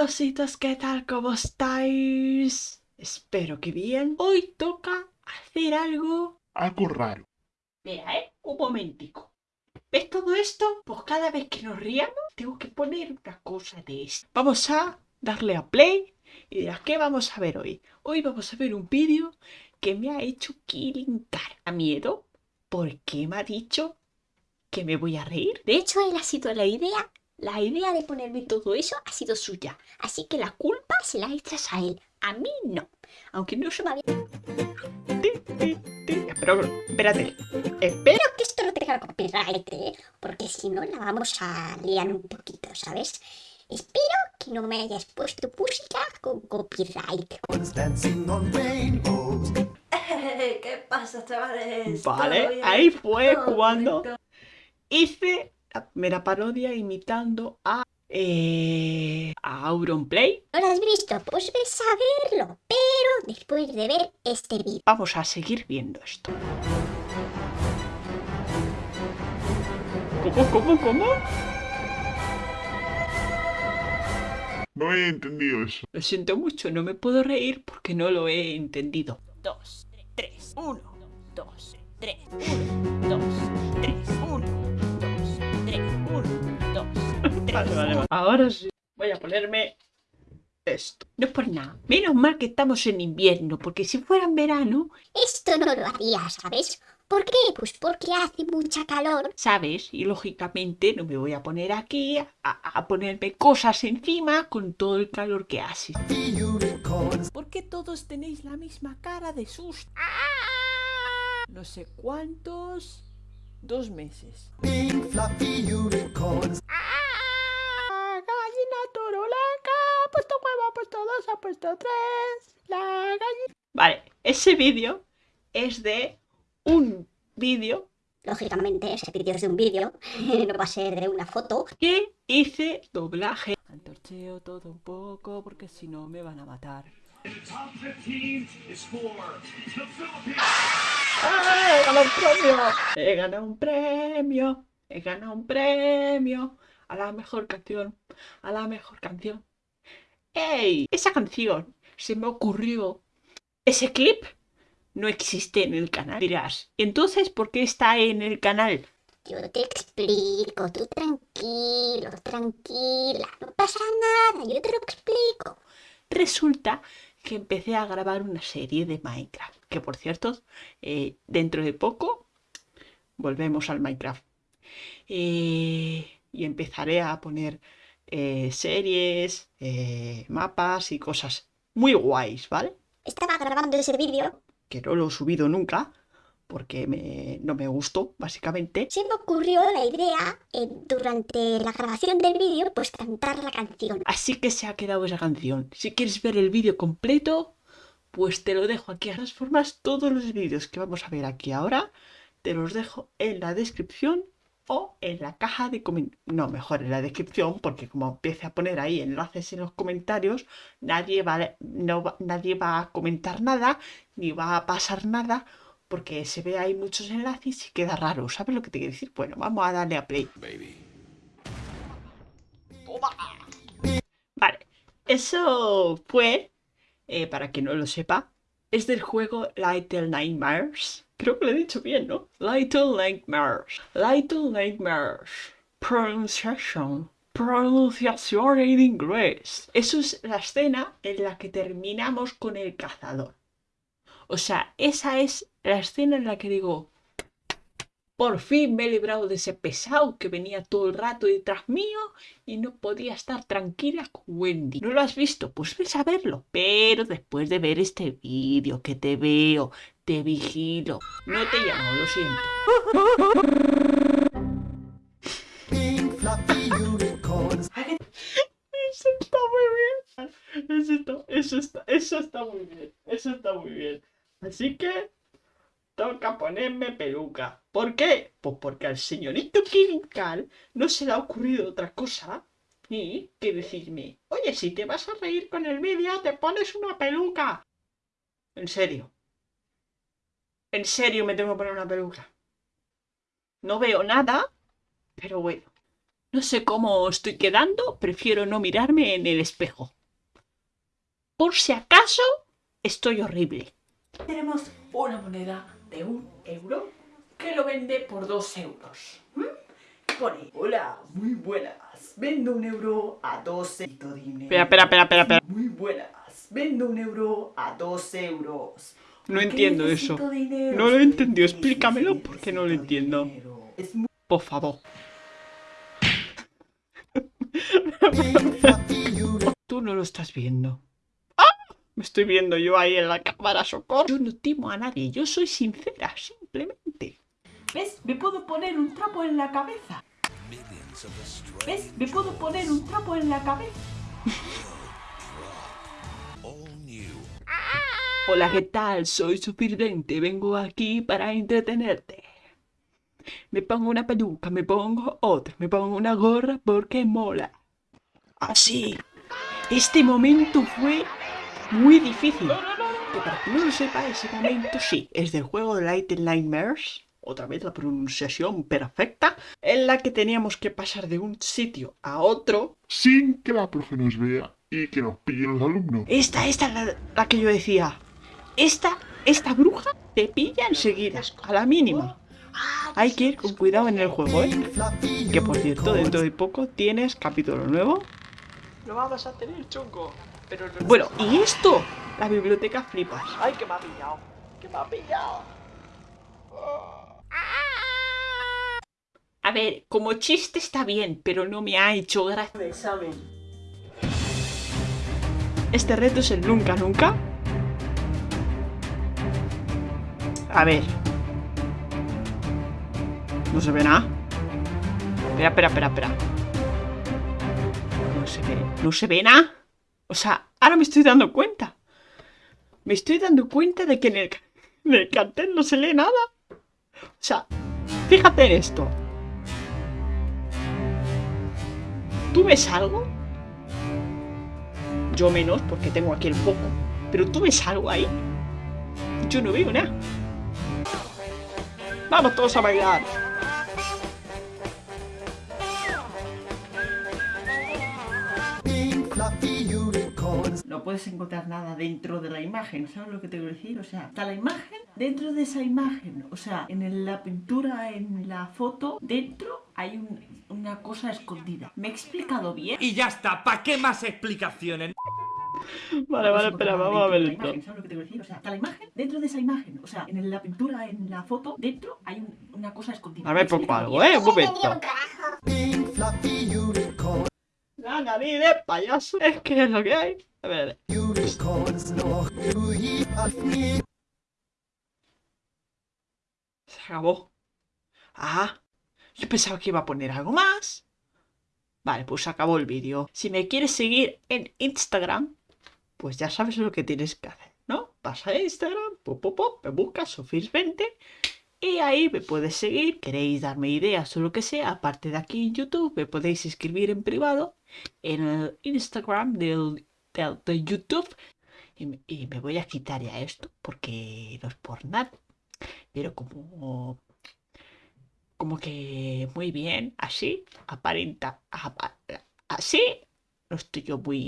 Hola ¿qué tal? ¿Cómo estáis? Espero que bien. Hoy toca hacer algo... Algo raro. Mira, ¿eh? Un momentico. ¿Ves todo esto? Pues cada vez que nos riamos tengo que poner una cosa de esto. Vamos a darle a play y dirás, ¿qué vamos a ver hoy? Hoy vamos a ver un vídeo que me ha hecho quilincar a miedo porque me ha dicho que me voy a reír. De hecho, él ha sido la idea, la idea de ponerme todo eso ha sido suya. Así que la culpa se la echas a él. A mí no. Aunque no se me había... Pero, espérate. Espera. Espero que esto no tenga copyright, ¿eh? Porque si no la vamos a liar un poquito, ¿sabes? Espero que no me hayas puesto música con copyright. ¿Qué pasa, chavales? Vale, ahí fue cuando hice la primera parodia imitando a... Eh, a Auronplay. ¿No la has visto? Pues ves a verlo. Pero después de ver este vídeo. Vamos a seguir viendo esto. ¿Cómo, cómo, cómo? No he entendido eso. Lo siento mucho, no me puedo reír porque no lo he entendido. Dos, tres, uno, dos, tres, uno, dos, Vale, vale, vale. Ahora sí. Voy a ponerme esto. No es por nada. Menos mal que estamos en invierno, porque si fuera en verano, Esto no lo haría, ¿sabes? ¿Por qué? Pues porque hace mucha calor. ¿sabes? Y lógicamente no me voy a poner aquí a, a ponerme cosas encima con todo el calor que hace. ¿Por qué todos tenéis la misma cara de susto? No sé cuántos... Dos meses. Big fluffy unicorns. Gallina turuleca, ha puesto huevo, ha puesto dos, ha puesto tres. La gallina... Vale, ese vídeo es de un vídeo Lógicamente, ese vídeo es de un vídeo, no va a ser de una foto. que hice doblaje. Antorcheo todo un poco porque si no me van a matar. top 15 is for the Philippines. ¡Ah, ¡He ganado un premio! He ganado un premio. He ganado un premio. A la mejor canción. A la mejor canción. ¡Ey! Esa canción se me ocurrió. Ese clip no existe en el canal. Dirás, entonces, ¿por qué está en el canal? Yo te explico, tú tranquilo, tranquila, no pasa nada, yo te lo explico. Resulta que empecé a grabar una serie de Minecraft. Que por cierto, eh, dentro de poco volvemos al Minecraft. Eh, y empezaré a poner eh, series, eh, mapas y cosas muy guays, ¿vale? Estaba grabando ese vídeo, Que no lo he subido nunca porque me- no me gustó, básicamente. se me ocurrió la idea, eh, durante la grabación del vídeo, pues cantar la canción. Así que se ha quedado esa canción. Si quieres ver el vídeo completo, pues te lo dejo aquí. De todas formas, todos los vídeos que vamos a ver aquí ahora, te los dejo en la descripción o en la caja de comentarios. No, mejor en la descripción, porque como empiece a poner ahí enlaces en los comentarios, nadie va, no va- nadie va a comentar nada, ni va a pasar nada, porque se ve ahí muchos enlaces y queda raro. ¿Sabes lo que te quiero decir? Bueno, vamos a darle a play. Toma. Vale, eso fue, eh, para quien no lo sepa, es del juego Little Nightmares. Creo que lo he dicho bien, ¿no? Little Nightmares. Little Nightmares. Pronunciation. Pronunciación en inglés. Eso es la escena en la que terminamos con el cazador. O sea, esa es la escena en la que digo, por fin me he librado de ese pesado que venía todo el rato detrás mío y no podía estar tranquila con Wendy. ¿No lo has visto? Pues ves a verlo. Pero después de ver este vídeo que te veo, te vigilo. No te llamo, lo siento. Eso está muy bien. Eso está, eso está, eso está muy bien. Eso está muy bien. Así que toca ponerme peluca. ¿Por qué? Pues porque al señorito Kirinkal no se le ha ocurrido otra cosa y que decirme, oye, si te vas a reír con el vídeo, te pones una peluca. En serio. En serio me tengo que poner una peluca. No veo nada, pero bueno. No sé cómo estoy quedando, prefiero no mirarme en el espejo. Por si acaso, estoy horrible. Tenemos una moneda de un euro que lo vende por dos euros. ¿m? Pone, hola, muy buenas. Vendo un euro a dos euros. Espera, espera, espera, espera, espera. Muy buenas. Vendo un euro a dos euros. No ¿Por qué entiendo eso. dinero? No lo he entendido. Explícamelo porque no lo entiendo. dinero. Es muy Por favor. Tú no lo estás viendo. ¡Ah! Me estoy viendo yo ahí en la cámara, socorro. Yo no timo a nadie, yo soy sincera, simplemente. ¿Ves? Me puedo poner un trapo en la cabeza. ¿Ves? Me puedo poner un trapo en la cabeza. Hola, ¿qué tal? Soy Suficiente, vengo aquí para entretenerte. Me pongo una peluca, me pongo otra, me pongo una gorra porque mola. Así. Este momento fue muy difícil. Que para que no lo sepa, ese momento sí, es del juego de Little Nightmares. Otra vez la pronunciación perfecta. En la que teníamos que pasar de un sitio a otro. Sin que la profe nos vea y que nos pillen los alumnos. Esta, esta es la, la que yo decía. Esta, esta bruja te pilla enseguida, a la mínima. Hay que ir con cuidado en el juego, ¿eh? Que por cierto, dentro de poco tienes capítulo nuevo. Lo vamos a tener, chungo. Pero Bueno, ¿y esto? La biblioteca flipas. Ay, que me ha pillado. Que me ha pillado. A ver, como chiste está bien, pero no me ha hecho gracia. examen. Este reto es el nunca nunca. A ver. No se ve nada. Espera, espera, espera, espera. No se ve. No se ve nada. O sea, ahora me estoy dando cuenta. Me estoy dando cuenta de que en el, cartel no se lee nada. O sea, fíjate en esto. ¿Tú ves algo? Yo menos porque tengo aquí el foco. Pero tú ves algo ahí. Yo no veo nada. Vamos todos a bailar. No puedes encontrar nada dentro de la imagen, ¿sabes lo que te quiero decir? O sea, está la imagen dentro de esa imagen. O sea, en la pintura, en la foto, dentro hay un- una cosa escondida. ¿Me he explicado bien? Y ya está, ¿para qué más explicaciones? Vale, vale, espera, vamos a ver dentro de la esto. imagen, ¿Sabes lo que te quiero decir? O sea, está la imagen dentro de esa imagen. O sea, en la pintura, en la foto, dentro hay un- una cosa escondida. A ¿Me he ver, pongo explicado algo? ¿eh? Un momento. De payaso. Es que es lo que hay. A ver. Se acabó. Ah, yo pensaba que iba a poner algo más. Vale, pues acabó el vídeo. Si me quieres seguir en Instagram, pues ya sabes lo que tienes que hacer, ¿no? Vas a Instagram, pop, pop, pop, me buscas Sofis20 y ahí me puedes seguir. Queréis darme ideas o lo que sea, aparte de aquí en YouTube, me podéis escribir en privado en el Instagram del, de YouTube. Y me, voy a quitar ya esto porque no es por nada. Pero como como que muy bien, así, aparenta, apa- así, no estoy yo muy